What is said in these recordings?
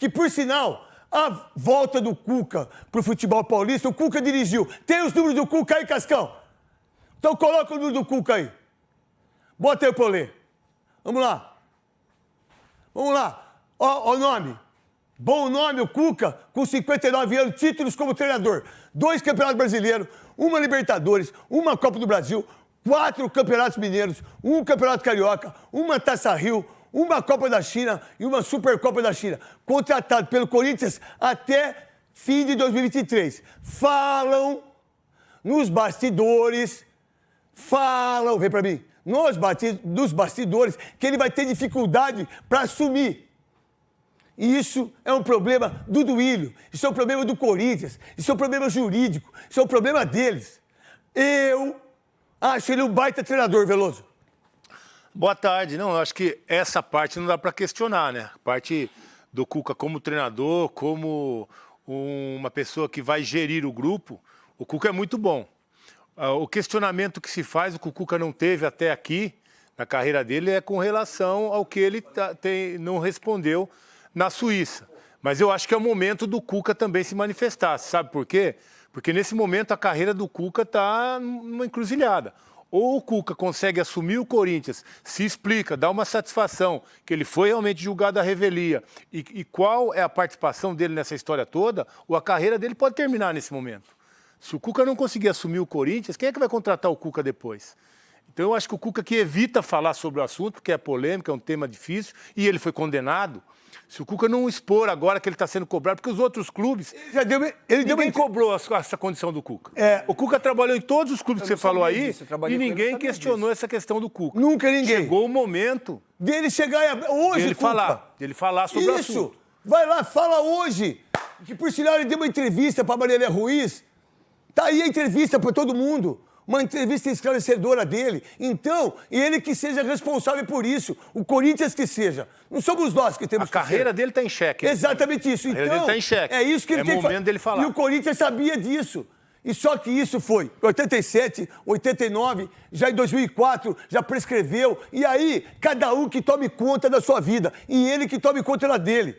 que por sinal, a volta do Cuca pro futebol paulista, o Cuca dirigiu. Tem os números do Cuca aí, Cascão? Então coloca o número do Cuca aí. Bota aí pra eu ler. Vamos lá. Vamos lá. Ó o nome. Bom nome, o Cuca, com 59 anos, títulos como treinador. Dois campeonatos brasileiros, uma Libertadores, uma Copa do Brasil, quatro campeonatos mineiros, um campeonato carioca, uma Taça Rio, uma Copa da China e uma Supercopa da China. Contratado pelo Corinthians até fim de 2023. Falam nos bastidores, falam, vem para mim, nos, nos bastidores, que ele vai ter dificuldade para assumir. E isso é um problema do Duílio, isso é um problema do Corinthians, isso é um problema jurídico, isso é um problema deles. Eu acho ele um baita treinador, Veloso. Boa tarde. Não, eu acho que essa parte não dá para questionar, né? A parte do Cuca como treinador, como uma pessoa que vai gerir o grupo, o Cuca é muito bom. Ah, o questionamento que se faz, o que o Cuca não teve até aqui, na carreira dele, é com relação ao que ele tá, tem, não respondeu na Suíça. Mas eu acho que é o momento do Cuca também se manifestar. Sabe por quê? Porque nesse momento a carreira do Cuca está numa encruzilhada. Ou o Cuca consegue assumir o Corinthians, se explica, dá uma satisfação que ele foi realmente julgado à revelia e, e qual é a participação dele nessa história toda, ou a carreira dele pode terminar nesse momento. Se o Cuca não conseguir assumir o Corinthians, quem é que vai contratar o Cuca depois? Então eu acho que o Cuca que evita falar sobre o assunto, porque é polêmico, é um tema difícil, e ele foi condenado, se o Cuca não expor agora que ele está sendo cobrado, porque os outros clubes. Ele já deu, ele ninguém deu cobrou essa condição do Cuca. É, o Cuca trabalhou em todos os clubes que você falou aí disso, e ninguém questionou disso. essa questão do Cuca. Nunca ninguém. Chegou o momento. Dele chegar hoje, dele falar, dele falar sobre Isso. o assunto. Isso. Vai lá, fala hoje. Que por sinal ele deu uma entrevista para Maria Ruiz. Tá aí a entrevista para todo mundo uma entrevista esclarecedora dele. Então, ele que seja responsável por isso, o Corinthians que seja. Não somos nós que temos a que A carreira ser. dele está em xeque. Exatamente isso. Então, ele está em xeque. É isso que ele é tem momento dele falar. E o Corinthians sabia disso. E só que isso foi 87, 89, já em 2004, já prescreveu. E aí, cada um que tome conta da sua vida. E ele que tome conta da dele.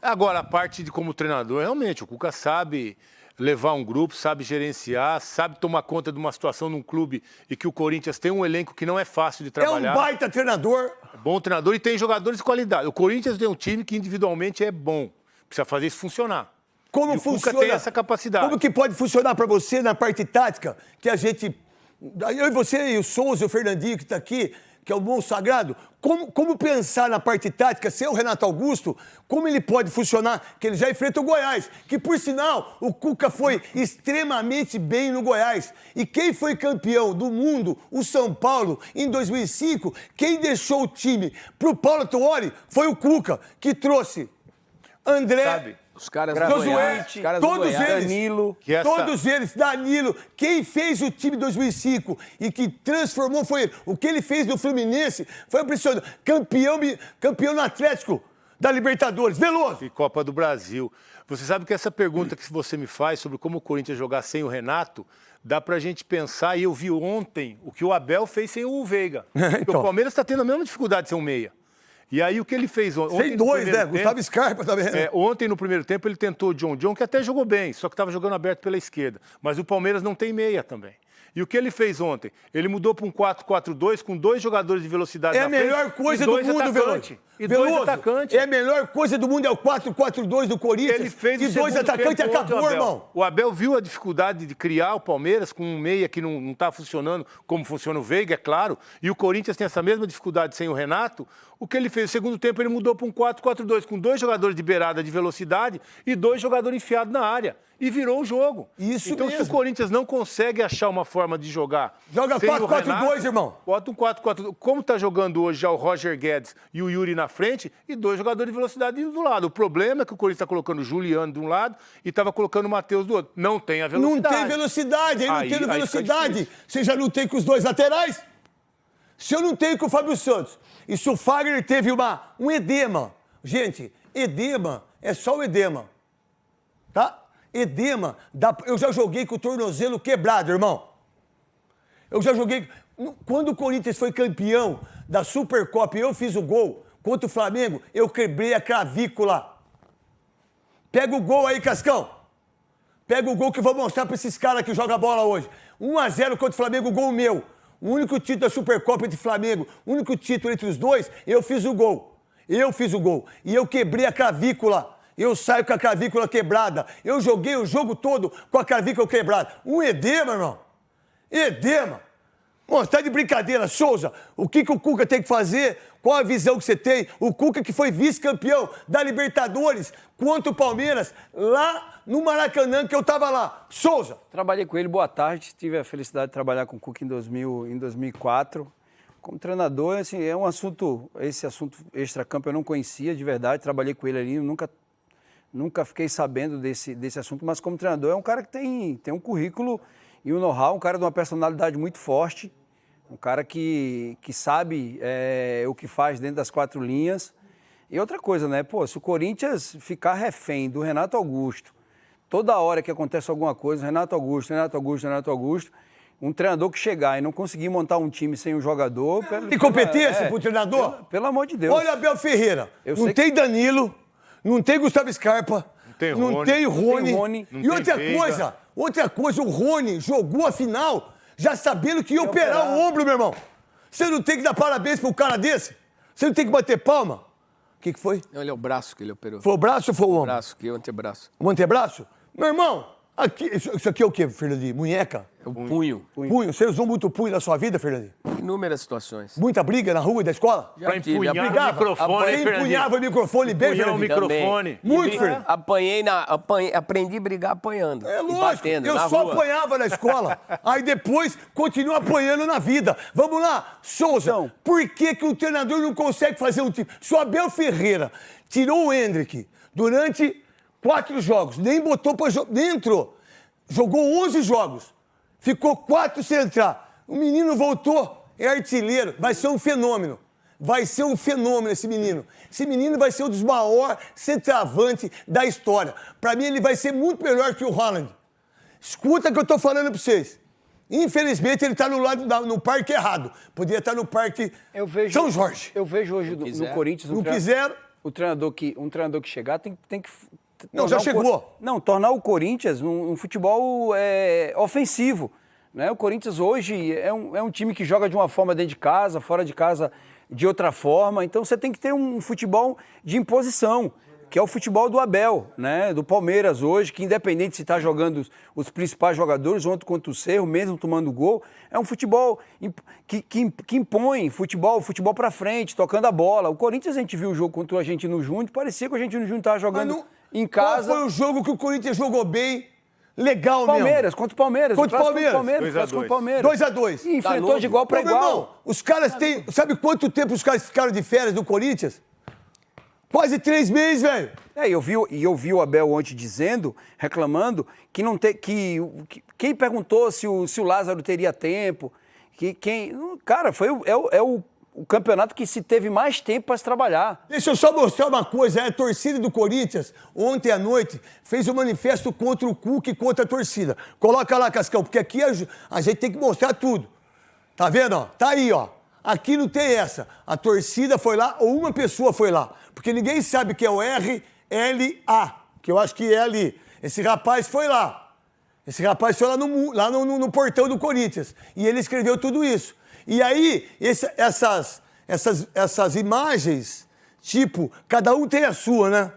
Agora, a parte de como treinador, realmente, o Cuca sabe levar um grupo, sabe gerenciar, sabe tomar conta de uma situação num clube e que o Corinthians tem um elenco que não é fácil de trabalhar. É um baita treinador. É bom treinador e tem jogadores de qualidade. O Corinthians tem um time que individualmente é bom. Precisa fazer isso funcionar. Como e funciona? tem essa capacidade. Como que pode funcionar para você na parte tática, que a gente... Eu e você e o Souza e o Fernandinho que está aqui, que é o bom sagrado, como, como pensar na parte tática, ser o Renato Augusto, como ele pode funcionar, que ele já enfrenta o Goiás, que por sinal, o Cuca foi extremamente bem no Goiás. E quem foi campeão do mundo, o São Paulo, em 2005, quem deixou o time para o Paulo Tuori foi o Cuca, que trouxe André... Sabe os caras Josué, os caras todos eles, Danilo. Essa... Todos eles, Danilo. Quem fez o time 2005 e que transformou foi ele. O que ele fez no Fluminense foi impressionante. Campeão, campeão no Atlético da Libertadores. Veloso. E Copa do Brasil. Você sabe que essa pergunta que você me faz sobre como o Corinthians jogar sem o Renato, dá pra gente pensar, e eu vi ontem o que o Abel fez sem o Veiga. então. O Palmeiras está tendo a mesma dificuldade de ser um meia. E aí o que ele fez ontem? Sem dois, né? Tempo, Gustavo Scarpa também. Né? É, ontem, no primeiro tempo, ele tentou o John John, que até jogou bem, só que estava jogando aberto pela esquerda. Mas o Palmeiras não tem meia também. E o que ele fez ontem? Ele mudou para um 4-4-2 com dois jogadores de velocidade É a melhor coisa do mundo, Veloso. E Veloso, dois atacantes. É a melhor coisa do mundo, é o 4-4-2 do Corinthians. Ele fez e dois atacantes acabou, Abel. irmão. O Abel viu a dificuldade de criar o Palmeiras com um meia que não está funcionando como funciona o Veiga, é claro. E o Corinthians tem essa mesma dificuldade sem o Renato. O que ele fez? No segundo tempo, ele mudou para um 4-4-2 com dois jogadores de beirada de velocidade e dois jogadores enfiados na área e virou o jogo. Isso então, mesmo. se o Corinthians não consegue achar uma forma de jogar... Joga 4-4-2, irmão. Bota um 4-4-2. Como está jogando hoje já o Roger Guedes e o Yuri na frente e dois jogadores de velocidade do lado. O problema é que o Corinthians está colocando o Juliano de um lado e estava colocando o Matheus do outro. Não tem a velocidade. Não tem velocidade. Aí, não tem velocidade. Você já não tem com os dois laterais? Se eu não tenho com o Fábio Santos e se o Fagner teve uma, um edema... Gente, edema é só o edema. Tá? Edema, eu já joguei com o tornozelo quebrado, irmão. Eu já joguei. Quando o Corinthians foi campeão da Supercopa e eu fiz o gol contra o Flamengo, eu quebrei a clavícula. Pega o gol aí, Cascão. Pega o gol que eu vou mostrar pra esses caras que jogam bola hoje. 1x0 contra o Flamengo, gol meu. O único título da Supercopa entre Flamengo, o único título entre os dois, eu fiz o gol. Eu fiz o gol. E eu quebrei a clavícula. Eu saio com a clavícula quebrada. Eu joguei o jogo todo com a clavícula quebrada. Um edema, irmão. Edema. Mano, tá de brincadeira. Souza, o que, que o Cuca tem que fazer? Qual a visão que você tem? O Cuca que foi vice-campeão da Libertadores contra o Palmeiras lá no Maracanã, que eu tava lá. Souza. Trabalhei com ele, boa tarde. Tive a felicidade de trabalhar com o Cuca em, 2000, em 2004. Como treinador, assim, é um assunto, esse assunto extra-campo eu não conhecia de verdade. Trabalhei com ele ali, nunca, nunca fiquei sabendo desse, desse assunto, mas como treinador é um cara que tem, tem um currículo e um know-how, um cara de uma personalidade muito forte, um cara que, que sabe é, o que faz dentro das quatro linhas. E outra coisa, né? Pô, se o Corinthians ficar refém do Renato Augusto, toda hora que acontece alguma coisa, Renato Augusto, Renato Augusto, Renato Augusto, um treinador que chegar e não conseguir montar um time sem um jogador. Pelo, tem competência é, pro treinador? Pelo, pelo, amor de Deus. Olha Abel Ferreira. Eu não tem que... Danilo, não tem Gustavo Scarpa, não tem Rony. Não tem Rony. Não tem Rony. e outra coisa, Outra coisa, o Rony jogou a final já sabendo que ia operar, operar o ombro, meu irmão. Você não tem que dar parabéns para um cara desse? Você não tem que bater palma? O que, que foi? Não, ele é o braço que ele operou. Foi o braço ou foi o ombro? O braço, que é o antebraço. O antebraço? Meu irmão, aqui, isso, isso aqui é o quê, Fernandinho? Munheca? É o punho. punho. Punho. Você usou muito punho na sua vida, Fernandinho? Inúmeras situações. Muita briga na rua e da escola? Já pra empunhar o microfone, Você empunhava o microfone bem, Empunhar o microfone. Muito, Fernandinho. Apanhei na... Apanhei, aprendi a brigar apanhando. É lógico. Batendo, eu só rua. apanhava na escola. aí depois continua apanhando na vida. Vamos lá, Souza. Então, por que, que o treinador não consegue fazer um time? Se o Abel Ferreira tirou o Hendrick durante quatro jogos, nem botou pra jogar, nem entrou. Jogou 11 jogos. Ficou quatro sem entrar. O menino voltou, é artilheiro, vai ser um fenômeno. Vai ser um fenômeno esse menino. Esse menino vai ser um dos maiores centroavantes da história. Para mim, ele vai ser muito melhor que o Holland. Escuta o que eu estou falando para vocês. Infelizmente, ele está no lado da, no parque errado. Podia estar tá no parque vejo, São Jorge. Eu vejo hoje no, no Corinthians um não quiser. O treinador que, um treinador que chegar tem, tem que não, já chegou. Não, tornar o Corinthians um, um futebol é, ofensivo. Né? O Corinthians hoje é um, é um time que joga de uma forma dentro de casa, fora de casa de outra forma. Então você tem que ter um futebol de imposição, que é o futebol do Abel, né? do Palmeiras hoje, que independente se está jogando os, os, principais jogadores, ontem contra o Cerro, mesmo tomando gol, é um futebol que, que, que impõe futebol, futebol para frente, tocando a bola. O Corinthians, a gente viu o jogo contra o Argentino Júnior, parecia que o Argentino Júnior estava jogando em casa. Qual foi o jogo que o Corinthians jogou bem? Legal Palmeiras, mesmo. contra o Palmeiras. Contra o Palmeiras. Palmeiras. 2x2. E enfrentou tá de igual para igual. Irmão, os caras têm... Sabe quanto tempo os caras ficaram de férias do Corinthians? Quase três meses, velho. É, eu vi, e eu vi o Abel ontem dizendo, reclamando, que não tem. Que, que, quem perguntou se o, se o Lázaro teria tempo. Que quem. Cara, foi, é, o, é o o campeonato que se teve mais tempo para se trabalhar. Deixa eu só mostrar uma coisa. A torcida do Corinthians, ontem à noite, fez um manifesto contra o Cuca e contra a torcida. Coloca lá, Cascão, porque aqui a, a gente tem que mostrar tudo. Tá vendo? Ó? Tá aí, ó. Aqui não tem essa. A torcida foi lá ou uma pessoa foi lá. Porque ninguém sabe que é o RLA, que eu acho que é ali. Esse rapaz foi lá. Esse rapaz foi lá no, lá no, no, no portão do Corinthians. E ele escreveu tudo isso. E aí, esse, essas, essas, essas imagens, tipo, cada um tem a sua, né?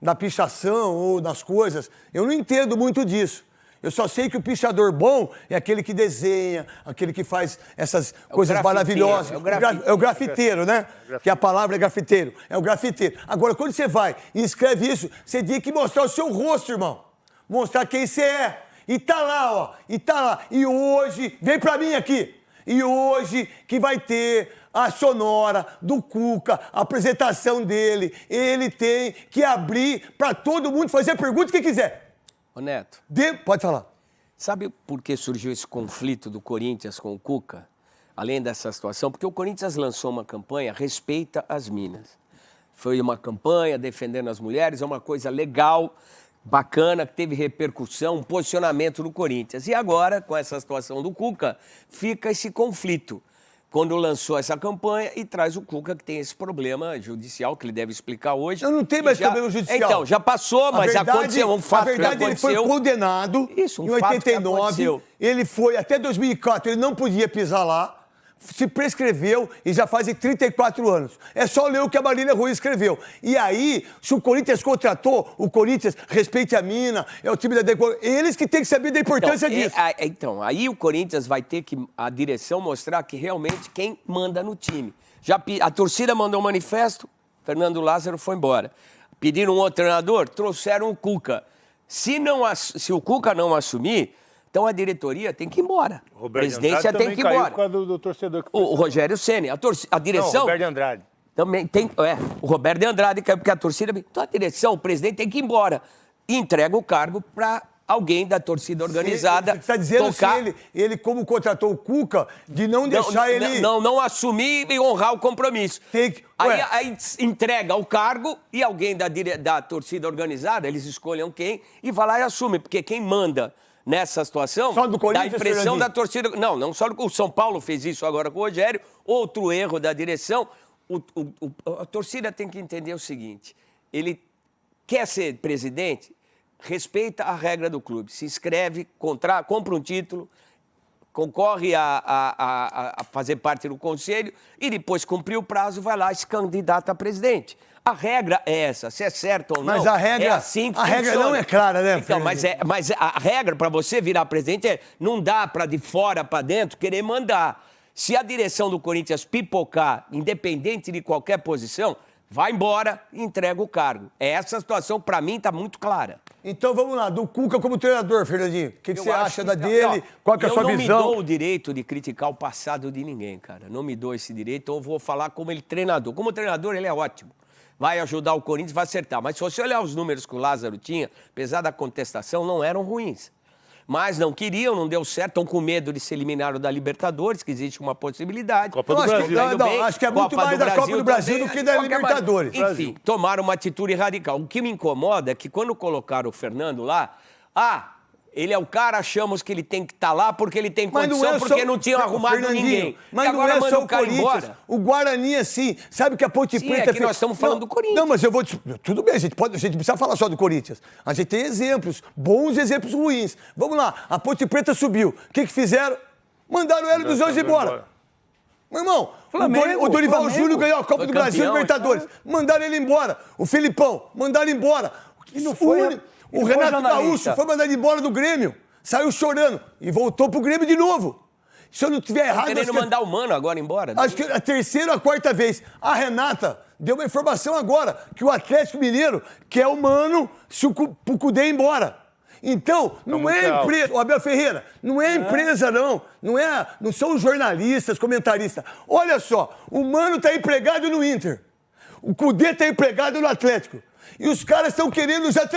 Da pichação ou das coisas. Eu não entendo muito disso. Eu só sei que o pichador bom é aquele que desenha, aquele que faz essas é coisas maravilhosas. É o, grafiteiro. é o grafiteiro, né? É que a palavra é grafiteiro. É o grafiteiro. Agora, quando você vai e escreve isso, você tem que mostrar o seu rosto, irmão. Mostrar quem você é. E tá lá, ó. E tá lá. E hoje, vem pra mim aqui. E hoje que vai ter a sonora do Cuca, a apresentação dele, ele tem que abrir para todo mundo fazer perguntas que quiser. Ô Neto. De... Pode falar. Sabe por que surgiu esse conflito do Corinthians com o Cuca? Além dessa situação, porque o Corinthians lançou uma campanha Respeita as Minas. Foi uma campanha defendendo as mulheres, é uma coisa legal, bacana, que teve repercussão, um posicionamento no Corinthians. E agora, com essa situação do Cuca, fica esse conflito. quando lançou essa campanha e traz o Cuca, que tem esse problema judicial, que ele deve explicar hoje. Eu não tenho mais já... problema judicial. Então, já passou, mas verdade, aconteceu um fato A verdade, que aconteceu. ele foi condenado Isso, um em fato que 89. aconteceu. Ele foi, até 2004, ele não podia pisar lá. Se prescreveu e já fazem 34 anos. É só ler o que a Marília Rui escreveu. E aí, se o Corinthians contratou, o Corinthians respeite a mina, é o time da. Eles que têm que saber da importância então, disso. É, é, então, aí o Corinthians vai ter que a direção mostrar que realmente quem manda no time. Já a torcida mandou um manifesto, Fernando Lázaro foi embora. Pediram um outro treinador, trouxeram o Cuca. Se, não, se o Cuca não assumir, então a diretoria tem que ir embora. O a presidência tem que ir embora. Por causa do, do torcedor que o, o Rogério Ceni, a, a direção. Não, o Roberto de Andrade. Também tem. É, o Roberto de Andrade caiu porque a torcida. Então a direção, o presidente tem que ir embora. E entrega o cargo para alguém da torcida organizada. Você está dizendo tocar... ele, ele, como contratou o Cuca, de não deixar não, ele. Não, não, assumir e honrar o compromisso. Que... aí, aí, entrega o cargo e alguém da, da torcida organizada, eles escolham quem, e vai lá e assume, porque quem manda nessa situação só do dá a impressão da torcida. Não, não só o São Paulo fez isso agora com o Rogério, outro erro da direção. O, o, o, a torcida tem que entender o seguinte: ele quer ser presidente, respeita a regra do clube, se inscreve, contra, compra um título, concorre a, a, a, a, fazer parte do conselho e depois cumprir o prazo, vai lá e se candidata a presidente. A regra é essa, se é certo ou não. Mas a regra, é assim que a funciona. regra não é clara, né? Então, mas, é, mas a regra para você virar presidente é não dá para de fora para dentro querer mandar. Se a direção do Corinthians pipocar, independente de qualquer posição, vai embora e entrega o cargo. Essa situação, para mim, está muito clara. Então vamos lá, do Cuca como treinador, Fernandinho. O que, que você acha que, da dele? Ó, Qual que é a sua visão? Eu não me dou o direito de criticar o passado de ninguém, cara. Não me dou esse direito. Eu vou falar como ele treinador. Como treinador, ele é ótimo vai ajudar o Corinthians, vai acertar. Mas se você olhar os números que o Lázaro tinha, apesar da contestação, não eram ruins. Mas não queriam, não deu certo, estão com medo de ser eliminados da Libertadores, que existe uma possibilidade. Copa do acho Brasil. Que, não, não, acho que é muito Copa mais da Copa do Brasil também, do que da Libertadores. Enfim, Brasil. tomaram uma atitude radical. O que me incomoda é que quando colocaram o Fernando lá, ah, ele é o cara, achamos que ele tem que estar tá lá porque ele tem condição, não é só... porque não tinham arrumado ninguém. Mas e não é só o, Corinthians. Embora. O Guarani, assim, sabe que a Ponte Sim, Preta... É que nós estamos falando não, do Corinthians. Não, mas eu vou... Te... Tudo bem, a gente, pode, a gente precisa falar só do Corinthians. A gente tem exemplos, bons exemplos ruins. Vamos lá, a Ponte Preta subiu. O que, que fizeram? Mandaram o Hélio dos Anjos embora. embora. Meu irmão, Flamengo, o Dorival Flamengo. Júnior ganhou a Copa foi do Brasil e Libertadores. É. Mandaram ele embora. O Filipão, mandaram embora. E não foi... O, o Renato Gaúcho foi mandado embora do Grêmio saiu chorando e voltou pro Grêmio de novo. Se eu não tiver errado... Querendo que... mandar o Mano agora embora? Né? Acho que a terceira ou a quarta vez. A Renata deu uma informação agora que o Atlético Mineiro quer o Mano se o Cudê ir embora. Então, não é empresa, o Abel Ferreira, não é empresa não, não é, não são jornalistas, comentaristas. Olha só, o Mano tá empregado no Inter. O Cudê tá empregado no Atlético. E os caras estão querendo já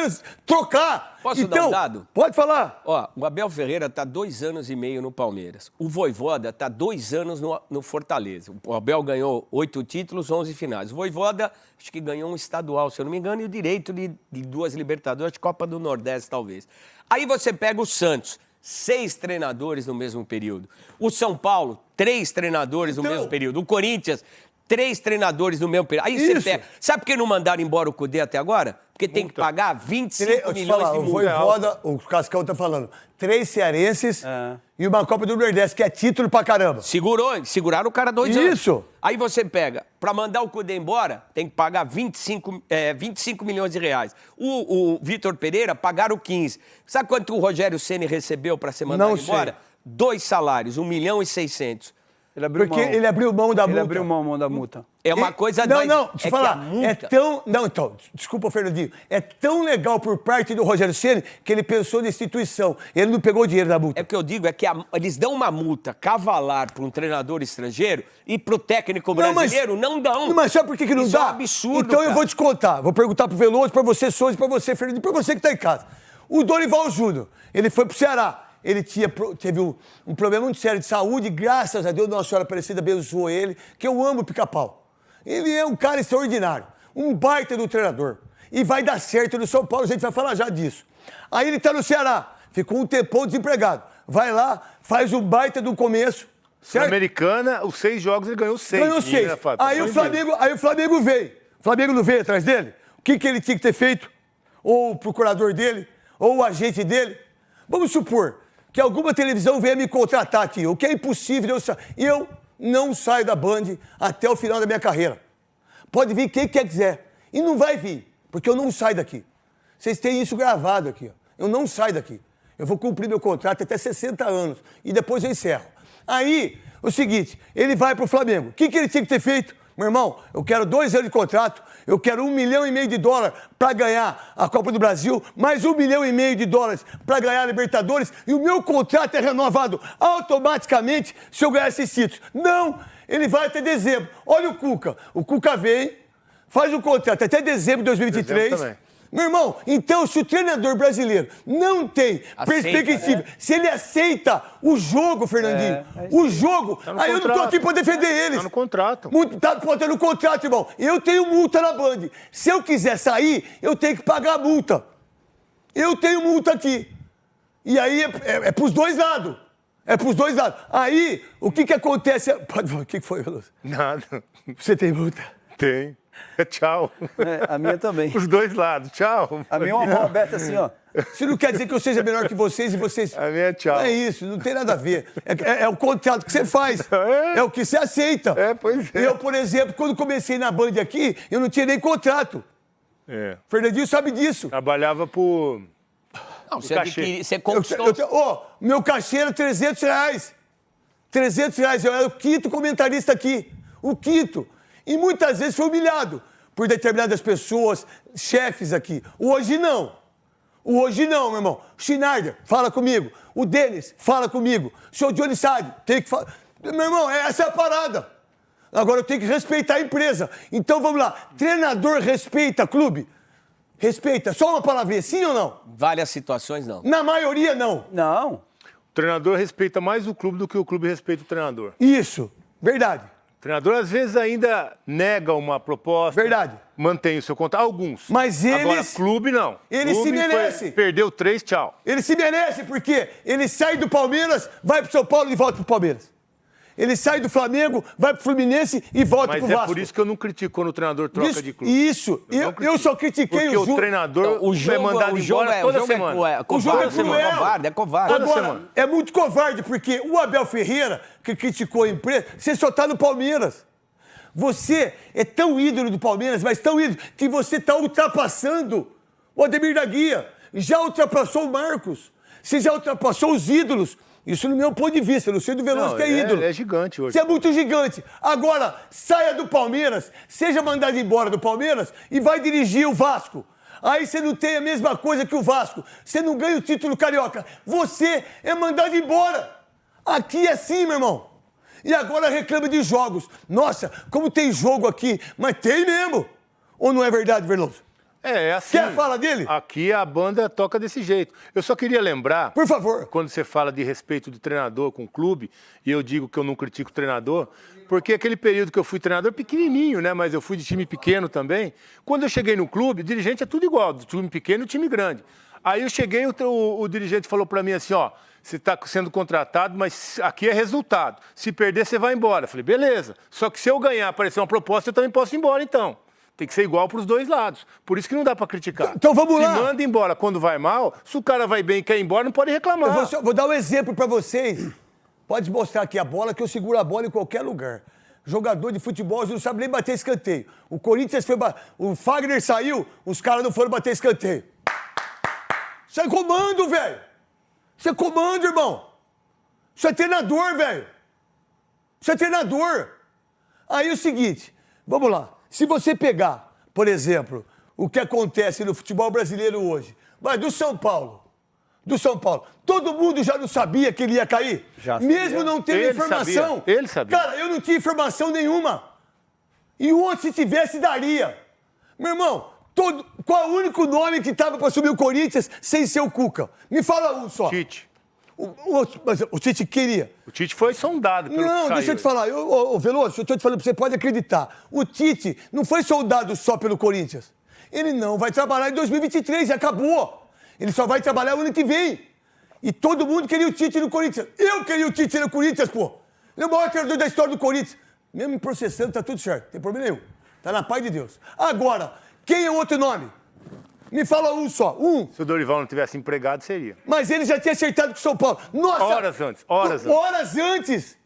trocar. Posso então, dar um dado? Pode falar. Ó, o Abel Ferreira está dois anos e meio no Palmeiras. O Voivoda está dois anos no, no, Fortaleza. O Abel ganhou oito títulos, onze finais. O Voivoda, acho que ganhou um estadual, se eu não me engano, e o direito de, de duas Libertadores, de Copa do Nordeste, talvez. Aí você pega o Santos seis treinadores no mesmo período. O São Paulo, três treinadores no então... mesmo período. O Corinthians, três treinadores no mesmo período. Aí Isso. você pega. Sabe por que não mandaram embora o Cudê até agora? Porque tem que pagar 25 Tre milhões falar, de multa. O Voivoda, o Cascão tá falando, três cearenses é. e uma Copa do Nordeste, que é título pra caramba. Segurou, seguraram o cara dois Isso. anos. Isso. Aí você pega, pra mandar o Cudê embora, tem que pagar 25, é, 25 milhões de reais. O, o Vitor Pereira pagaram 15. Sabe quanto o Rogério Ceni recebeu pra ser mandado não embora? Sei. Dois salários, 1 milhão e 600. Ele abriu Porque mão. ele abriu mão da ele multa. Ele abriu mão, mão da multa. É uma coisa... Não, não, deixa eu é falar. Multa... É tão... Não, então, desculpa, Fernandinho. É tão legal por parte do Rogério Ceni que ele pensou na instituição. Ele não pegou o dinheiro da multa. É o que eu digo, é que a, eles dão uma multa cavalar para um treinador estrangeiro e para o técnico brasileiro não, mas, não dão. Mas sabe por que, que não Isso dá? é um absurdo, Então cara. eu vou te contar. Vou perguntar pro Veloso, para você, Souza, para você, Fernandinho, para você que está em casa. O Dorival Júnior, ele foi pro Ceará ele tinha, teve um, um, problema muito sério de saúde, graças a Deus, Nossa Senhora Aparecida abençoou ele, que eu amo o pica-pau. Ele é um cara extraordinário, um baita do treinador. E vai dar certo no São Paulo, a gente vai falar já disso. Aí ele está no Ceará, ficou um tempão desempregado. Vai lá, faz um baita do começo, Certo? Americana, os seis jogos ele ganhou seis. Ganhou seis. Né? Aí o, Flamengo, aí o Flamengo veio. O Flamengo não veio atrás dele? O que, que ele tinha que ter feito? Ou o procurador dele? Ou o agente dele? Vamos supor que alguma televisão venha me contratar aqui, o que é impossível eu sair. Eu não saio da Band até o final da minha carreira. Pode vir quem quer quiser. E não vai vir, porque eu não saio daqui. Vocês têm isso gravado aqui. Ó. Eu não saio daqui. Eu vou cumprir meu contrato até 60 anos. E depois eu encerro. Aí, o seguinte, ele vai para o Flamengo. O que, que ele tinha que ter feito? Meu irmão, eu quero dois anos de contrato, eu quero um milhão e meio de dólares para ganhar a Copa do Brasil, mais um milhão e meio de dólares para ganhar a Libertadores, e o meu contrato é renovado automaticamente se eu ganhar esses títulos. Não, ele vai até dezembro. Olha o Cuca. O Cuca vem, faz o contrato até dezembro de 2023. Dezembro Meu irmão, então se o treinador brasileiro não tem Aceita, perspectiva, né? se ele aceita o jogo, Fernandinho, É, o jogo, Tá aí eu não tô contrato. aqui pra defender eles. Tá no contrato. Muito, tá no contrato, irmão. Eu tenho multa na Band. Se eu quiser sair, eu tenho que pagar a multa. Eu tenho multa aqui. E aí é, é, é pros dois lados. É pros dois lados. Aí, o que que acontece? Pode falar, o que que foi, Veloso? Nada. Você tem multa? Tem. É tchau. É, a minha também. Os dois lados. Tchau. A minha é uma mão aberta assim, ó. Isso não quer dizer que eu seja melhor que vocês e vocês. A minha é tchau. Não é isso, não tem nada a ver. É, é- é o contrato que você faz. É. É o que você aceita. É, pois é. Eu, por exemplo, quando comecei na Band aqui, eu não tinha nem contrato. É. Fernandinho sabe disso. Trabalhava por. Não, você, cachê. adquiri, você Eu, conquistou. eu, te- ó, meu cachê era 300 reais. 300 reais. Eu era o quinto comentarista aqui. O quinto. E muitas vezes foi humilhado por determinadas pessoas, chefes aqui. Hoje não. O Hoje não, meu irmão. O Schneider, fala comigo. O Denis, fala comigo. O senhor Johnny Sade, tem que falar. Meu irmão, essa é a parada. Agora eu tenho que respeitar a empresa. Então vamos lá. Treinador respeita clube? Respeita. Só uma palavrinha, sim ou não? Várias situações, não. Na maioria, não. Não. O treinador respeita mais o clube do que o clube respeita o treinador. Isso, verdade. O treinador, às vezes, ainda nega uma proposta. Verdade. Mantém o seu contrato. Alguns. Mas Agora, eles- clube, não. eles se Clube foi-. Perdeu três, tchau. Ele se merece porque ele sai do Palmeiras, vai pro São Paulo e volta pro Palmeiras. Ele sai do Flamengo, vai pro Fluminense e volta Mas pro é Vasco. por isso que eu não critico quando o treinador troca Isso, de clube. Isso, eu, critico. eu só critiquei Porque o o Ju... treinador o jogo, é mandado o jogo embora é, toda o jogo semana. é, cruel, O jogo é covarde, cruel. É covarde, é covarde. Agora, é muito covarde, porque o Abel Ferreira, que criticou a empresa, você só tá no Palmeiras. Você é tão ídolo do Palmeiras, mas tão ídolo, que você está ultrapassando o Ademir da Guia. Já ultrapassou o Marcos. Você já ultrapassou os ídolos. Isso no meu ponto de vista, do Veloso Não, que é é- ídolo. ele é gigante hoje. Você é muito gigante. Agora, saia do Palmeiras, seja mandado embora do Palmeiras e vai dirigir o Vasco. Aí você não tem a mesma coisa que o Vasco. Você não ganha o título carioca. Você é mandado embora. Aqui é assim, meu irmão. E agora reclama de jogos. Nossa, como tem jogo aqui. Mas tem mesmo. Ou não é verdade, Veloso? É, é assim. Quer falar dele? Aqui a banda toca desse jeito. Eu só queria lembrar, Por favor. quando você fala de respeito do treinador com o clube, e eu digo que eu não critico o treinador, porque aquele período que eu fui treinador, pequenininho, né? Mas eu fui de time pequeno também. Quando eu cheguei no clube, dirigente é tudo igual, do time pequeno e time grande. Aí eu cheguei, o, o, o dirigente falou para mim assim, ó, você está sendo contratado, mas aqui é resultado. Se perder, você vai embora. Eu falei, beleza. Só que se eu ganhar, aparecer uma proposta, eu também posso ir embora, então. Tem que ser igual para os dois lados. Por isso que não dá para criticar. Então vamos se lá. manda embora quando vai mal, se o cara vai bem e quer ir embora, não pode reclamar. Eu vou, vou dar um exemplo pra vocês. Pode mostrar aqui a bola, que eu seguro a bola em qualquer lugar. Jogador de futebol não sabe nem bater escanteio. O Corinthians foi. ba- O Fagner saiu, os caras não foram bater escanteio. Isso é comando, velho. Isso é comando, irmão. Isso é treinador, velho. Isso é treinador. Aí é o seguinte, vamos lá. Se você pegar, por exemplo, o que acontece no futebol brasileiro hoje, vai do São Paulo. Do São Paulo. Todo mundo já não sabia que ele ia cair? Já Mesmo sabia. não tendo Ele informação. sabia. Ele sabia. Cara, eu não tinha informação nenhuma. E onde se tivesse, daria. Meu irmão, todo, qual é o único nome que estava para assumir o Corinthians sem ser o Cuca? Me fala um só. Tite. O, o, mas o Tite queria. O Tite foi sondado pelo Não, deixa eu te falar. Eu, ô, ô, Veloso, eu tô te falando, você pode acreditar. O Tite não foi soldado só pelo Corinthians. Ele não vai trabalhar em 2023 e acabou. Ele só vai trabalhar o ano que vem. E todo mundo queria o Tite no Corinthians. Eu queria o Tite no Corinthians, pô. Ele é o maior treinador da história do Corinthians. Mesmo me processando, tá tudo certo. Não tem problema nenhum. Tá na paz de Deus. Agora, quem é o outro nome? Me fala um só. Um. Se o Dorival não tivesse empregado, seria. Mas ele já tinha acertado com o São Paulo. Nossa! Horas antes, horas antes. Horas antes.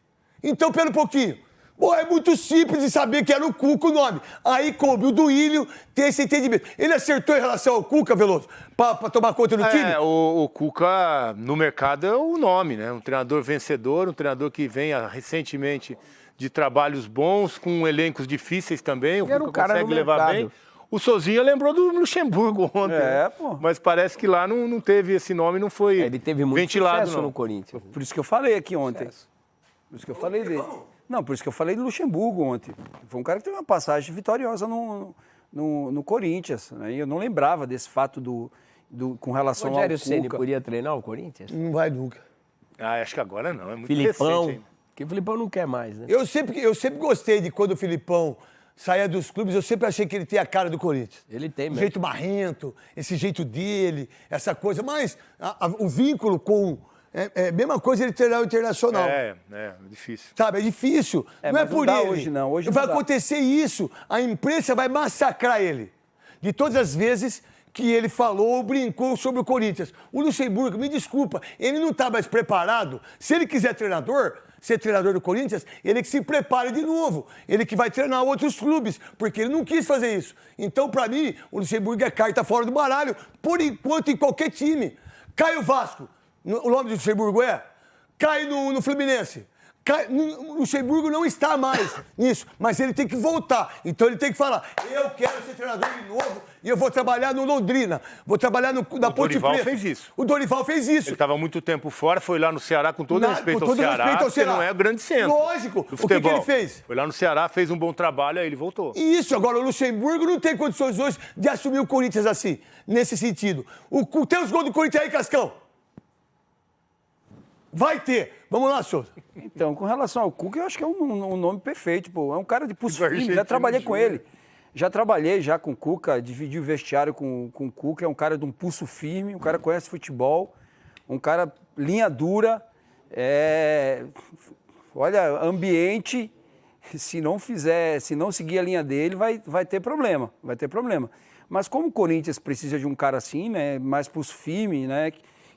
Então, pera um pouquinho. Pô, é muito simples de saber que era o Cuca o nome. Aí coube o Duílio ter esse entendimento. Ele acertou em relação ao Cuca, Veloso, pra, pra tomar conta do time? É, o, o Cuca no mercado é o nome, né? Um treinador vencedor, um treinador que vem recentemente de trabalhos bons, com elencos difíceis também. O Cuca um cara consegue levar mercado. bem. O Sozinha lembrou do Luxemburgo ontem. É, né? pô. Mas parece que lá não, não teve esse nome, não foi É, Ele teve muito ventilado, sucesso não. no Corinthians. Por isso que eu falei aqui ontem. Por isso que eu falei dele. Não, por isso que eu falei de Luxemburgo ontem. Foi um cara que teve uma passagem vitoriosa no, no, no Corinthians. Né? E eu não lembrava desse fato do, do, com relação Rogério ao Ceni podia treinar o Corinthians? Não vai nunca. Ah, acho que agora não, é muito Filipão. recente. hein? Que o Filipão não quer mais, né? Eu sempre, eu sempre gostei de quando o Filipão saía dos clubes, eu sempre achei que ele tinha a cara do Corinthians. Ele tem O mesmo. jeito marrento, esse jeito dele, essa coisa. Mas a- a- o vínculo com. É, é a mesma coisa ele treinar o internacional. É, é, difícil. Sabe, é difícil. É, não é não por dá ele. hoje, não. Hoje vai não acontecer isso. A imprensa vai massacrar ele. De todas as vezes que ele falou ou brincou sobre o Corinthians. O Luxemburgo, me desculpa, ele não está mais preparado. Se ele quiser treinador, ser treinador do Corinthians, ele que se prepare de novo. Ele que vai treinar outros clubes, porque ele não quis fazer isso. Então, para mim, o Luxemburgo é carta fora do baralho, por enquanto, em qualquer time. Cai o Vasco. O nome do Luxemburgo é? Cai no, no Fluminense. Luxemburgo não está mais nisso, mas ele tem que voltar. Então ele tem que falar: eu quero ser treinador de novo e eu vou trabalhar no Londrina, vou trabalhar no, na O Ponte Dorival Preta. fez isso. O Dorival fez isso. Ele estava muito tempo fora, foi lá no Ceará com todo Na- respeito com ao todo Ceará, respeito ao Ceará. não é o grande centro. Lógico. O que que ele fez? Foi lá no Ceará, fez um bom trabalho, aí ele voltou. Isso, agora o Luxemburgo não tem condições hoje de assumir o Corinthians assim, nesse sentido. O- tem os gols do Corinthians aí, Cascão? Vai ter. Vamos lá, Souza. Então, com relação ao Cuca, eu acho que é um, um nome perfeito, pô. É um cara de pulso firme, já trabalhei com júnior. ele. Já trabalhei já com o Cuca, dividi o vestiário com, com o Cuca, é um cara de um pulso firme, um cara que conhece futebol, um cara linha dura, é... olha, ambiente, se não fizer, se não seguir a linha dele, vai, vai ter problema, vai ter problema. Mas como o Corinthians precisa de um cara assim, né, mais pulso firme, né,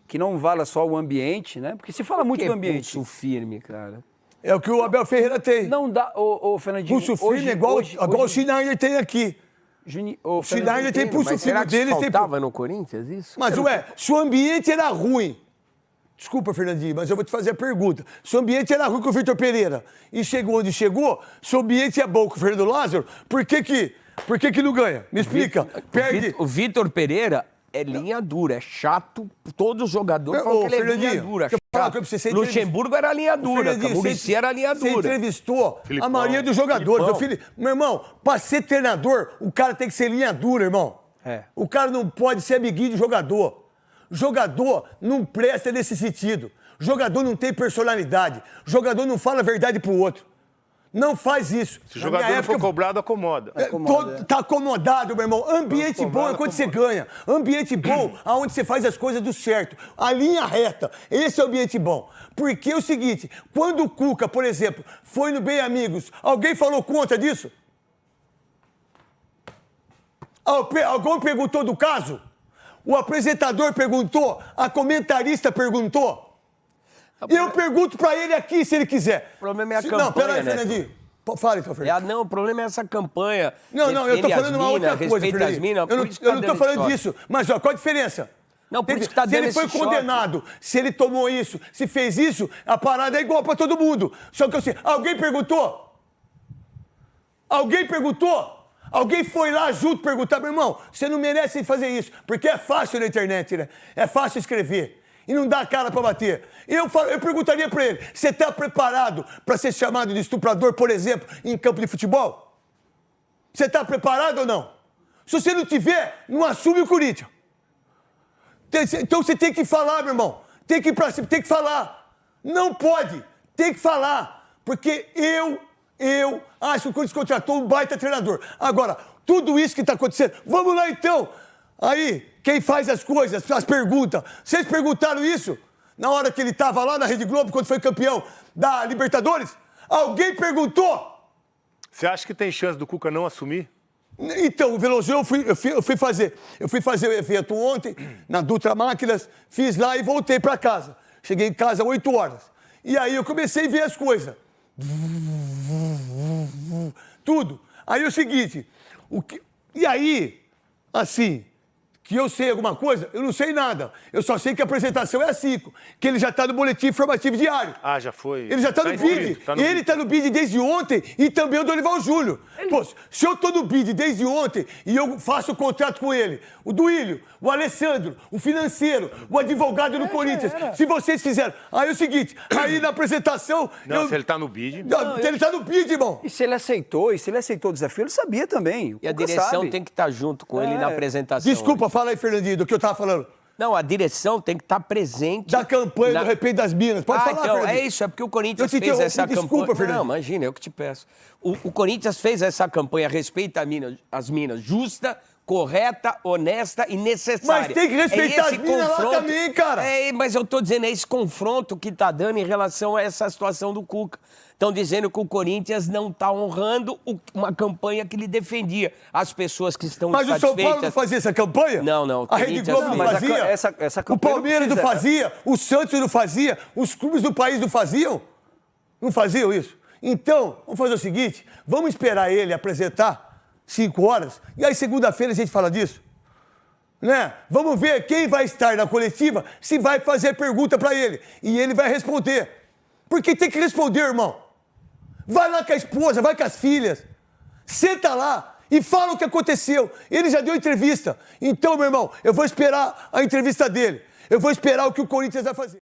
que, não vala só o ambiente, né, porque se fala muito Que do ambiente. pulso firme, cara. É o que o Abel Ferreira tem. Não dá, ô, ô Fernandinho. Pulso firme hoje- é igual, hoje- igual o hoje- Schneider tem aqui. Juni- ô, Schneider tem pulso firme isso deles. Tem... faltava no Corinthians, isso? Mas, ué, se o ambiente era ruim. Desculpa, Fernandinho, mas eu vou te fazer a pergunta. Se o ambiente era ruim com o Vitor Pereira e chegou onde chegou, se o ambiente é bom com o Fernando Lázaro, por que que, por que, que não ganha? Me explica. O Perde. O Vitor Pereira é linha dura, é chato. Todos os jogadores falam que ele é linha dura. você, você Luxemburgo era linha dura, Murici você- era linha Você dura. entrevistou a Filipão. maioria dos jogadores. Fili- Meu irmão, pra ser treinador, o cara tem que ser linha dura, irmão. É. O cara não pode ser amiguinho de jogador. Jogador não presta nesse sentido. Jogador não tem personalidade. Jogador não fala a verdade pro outro. Não faz isso. Se o jogador não for época, cobrado, acomoda. é, Acomoda, todo- tá acomodado, meu irmão. Ambiente bom é quando você ganha. Ambiente bom, aonde você faz as coisas do certo. A linha reta. Esse é o ambiente bom. Porque é o seguinte, quando o Cuca, por exemplo, foi no Bem Amigos, alguém falou contra disso? Alguém perguntou do caso? O apresentador perguntou? A comentarista perguntou? E eu pergunto pra ele aqui, se ele quiser. O problema é a Se- campanha, Não, peraí, Neto. Fernandinho. Fala então, É, Fernandinho. ah, não, o problema é essa campanha. Não, não, eu tô falando uma outra coisa, Fernandinho. minas, Eu não, eu tá não tô falando disso. Mas, ó, qual a diferença? Não, por isso que tá se ele foi esse choque. condenado, se ele tomou isso, se fez isso, a parada é igual pra todo mundo. Só que eu sei, alguém perguntou? Alguém perguntou? Alguém foi lá junto perguntar, meu irmão, você não merece fazer isso, porque é fácil na internet, né? É fácil escrever. E não dá cara pra bater. Eu, falo- eu perguntaria pra ele: você tá preparado pra ser chamado de estuprador, por exemplo, em campo de futebol? Você tá preparado ou não? Se você não tiver, não assume o Corinthians. Então você tem que falar, meu irmão. Tem que ir pra cima, tem que falar. Não pode. Tem que falar. Porque eu, eu acho que o Corinthians contratou um baita treinador. Agora, tudo isso que está acontecendo, vamos lá então. Aí, quem faz as coisas, as perguntas. Vocês perguntaram isso na hora que ele estava lá na Rede Globo, quando foi campeão da Libertadores? Alguém perguntou? Você acha que tem chance do Cuca não assumir? Então, o Veloso, eu fui, eu, fui, eu fui fazer. Eu fui fazer o evento ontem, na Dutra Máquinas, fiz lá e voltei para casa. Cheguei em casa às 8 horas. E aí eu comecei a ver as coisas. Tudo. Aí é o seguinte, o que, e aí, assim, que eu sei alguma coisa, eu não sei nada. Eu só sei que a apresentação é a 5, que ele já está no boletim informativo diário. Ah, já foi. Ele já está Tá no bid. tá no ele está no bid desde ontem e também o Dorival Júnior. Pô, se eu estou no bid desde ontem e eu faço o contrato com ele, o Duílio, o Alessandro, o financeiro, o advogado É, do Corinthians, se vocês fizeram. Aí é o seguinte, aí na apresentação. Não, eu- se ele tá no bid. Não, Ele está no bid, irmão. E se ele aceitou, e se ele aceitou o desafio, ele sabia também. E a direção sabe. tem que estar junto com ele É. na apresentação. Desculpa, fala aí, Fernandinho, do que eu estava falando. Não, a direção tem que estar presente. Da campanha na- do Respeito das Minas. Pode ah, falar, então, Fernandinho. é isso, é porque o Corinthians Eu te fez interrompi, essa desculpa, campanha. Fernando. Não, imagina, eu que te peço. O, o Corinthians fez essa campanha Respeita a mina, as Minas justa, correta, honesta e necessária. Mas tem que respeitar É as minas lá também, cara. É, mas eu tô dizendo, é esse confronto que tá dando em relação a essa situação do Cuca. Estão dizendo que o Corinthians não está honrando o- uma campanha que ele defendia. As pessoas que estão Mas o São. Paulo não fazia essa campanha? Não, não, o A Rede Globo não a fazia? essa- essa o campanha não Palmeiras não precisa- fazia? O Santos não fazia? Os clubes do país não faziam? Não faziam isso? Então, vamos fazer o seguinte: vamos esperar ele apresentar cinco horas e aí segunda-feira a gente fala disso. Né? Vamos ver quem vai estar na coletiva, se vai fazer pergunta para ele. E ele vai responder. Porque tem que responder, irmão. Vai lá com a esposa, vai com as filhas. Senta lá e fala o que aconteceu. Ele já deu entrevista. Então, meu irmão, eu vou esperar a entrevista dele. Eu vou esperar o que o Corinthians vai fazer.